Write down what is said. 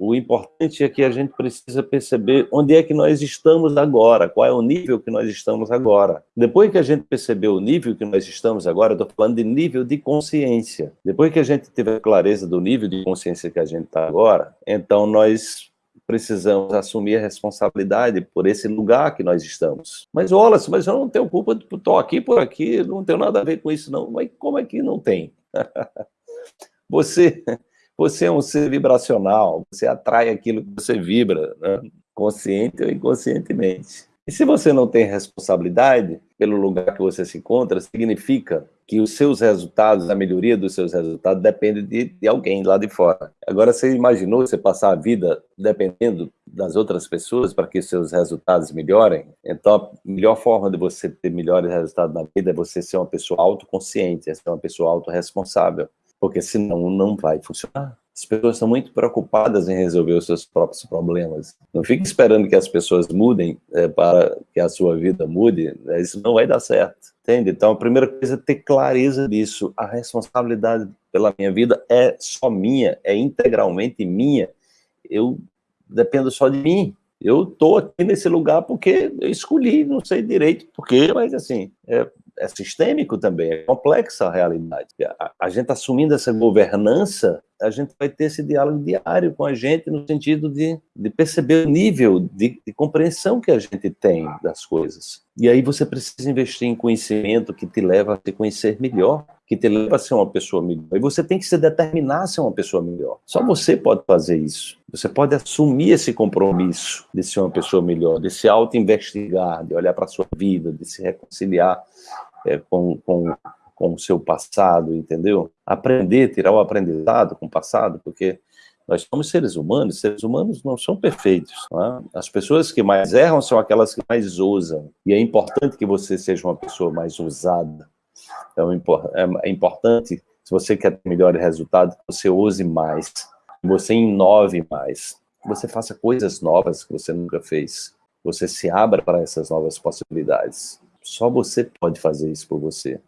o importante é que a gente precisa perceber onde é que nós estamos agora, qual é o nível que nós estamos agora. Depois que a gente perceber o nível que nós estamos agora, eu estou falando de nível de consciência. Depois que a gente tiver clareza do nível de consciência que a gente está agora, então nós precisamos assumir a responsabilidade por esse lugar que nós estamos. Mas, Wallace, mas eu não tenho culpa, estou aqui por aqui, não tenho nada a ver com isso não. Mas como é que não tem? você, você é um ser vibracional, você atrai aquilo que você vibra, né? consciente ou inconscientemente. E se você não tem responsabilidade pelo lugar que você se encontra, significa que os seus resultados, a melhoria dos seus resultados, depende de, de alguém lá de fora. Agora, você imaginou você passar a vida dependendo das outras pessoas para que seus resultados melhorem? Então, a melhor forma de você ter melhores resultados na vida é você ser uma pessoa autoconsciente, é ser uma pessoa autorresponsável, porque senão não vai funcionar. As pessoas estão muito preocupadas em resolver os seus próprios problemas. Não fique esperando que as pessoas mudem é, para que a sua vida mude, né? isso não vai dar certo, entende? Então, a primeira coisa é ter clareza disso. A responsabilidade pela minha vida é só minha, é integralmente minha. Eu dependo só de mim. Eu estou aqui nesse lugar porque eu escolhi, não sei direito porquê, mas assim, é, é sistêmico também, é complexa a realidade. A, a gente assumindo essa governança, a gente vai ter esse diálogo diário com a gente no sentido de, de perceber o nível de, de, compreensão que a gente tem das coisas. E aí você precisa investir em conhecimento que te leva a se conhecer melhor, que te leva a ser uma pessoa melhor. E você tem que se determinar a ser uma pessoa melhor. Só você pode fazer isso. Você pode assumir esse compromisso de ser uma pessoa melhor, de se auto-investigar, de olhar para a sua vida, de se reconciliar é, com, com, com o seu passado, entendeu? Aprender, tirar o aprendizado com o passado, porque nós somos seres humanos, seres humanos não são perfeitos. Não é? As pessoas que mais erram são aquelas que mais ousam. E é importante que você seja uma pessoa mais ousada. Então, é, é importante, se você quer ter melhores resultados, você ouse mais, você inove mais, você faça coisas novas que você nunca fez. Você se abra para essas novas possibilidades. Só você pode fazer isso por você.